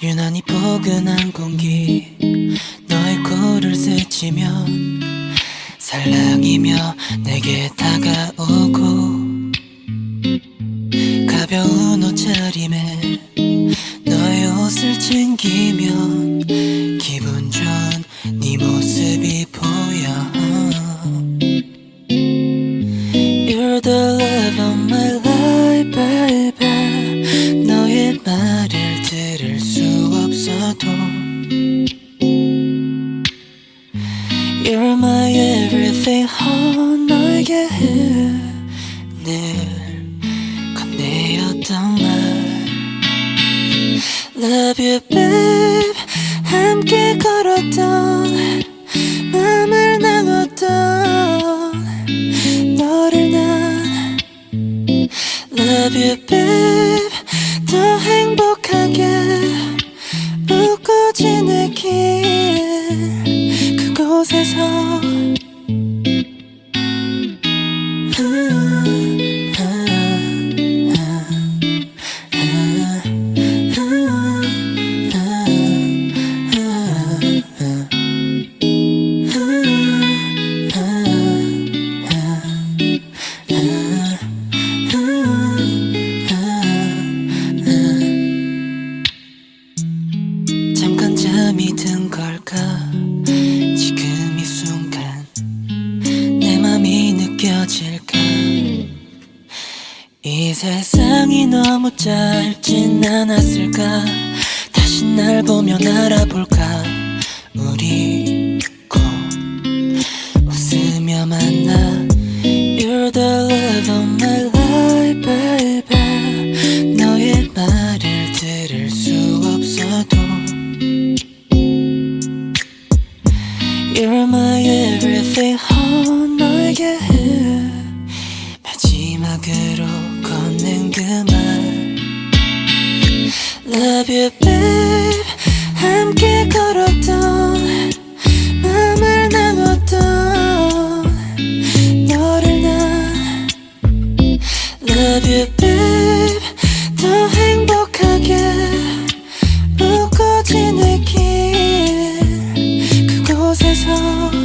유난히 포근한 공기. 너의 코를 스치면 살랑이며 내게 다가오고 가벼운 옷차림에 너의 옷을 챙기면 기분 좋은 네 모습이 You're my everything, oh, 너에게 늘 건네였던 말 Love you, babe 함께 걸었던 맘을 나눴던 너를 난 Love you, babe 곳에서. 잠깐 잠이 든 걸까 이 세상이 너무 짧진 않았을까 다시 날 보며 알아볼까 우리 꼭 웃으며 만나 You're the love of my life baby 너의 말을 들을 수 없어도 You're my everything love you babe. 함께 걸었던 마음을 나눴던 너를 난 love you babe. 더 행복하게 웃고 지내길 그곳에서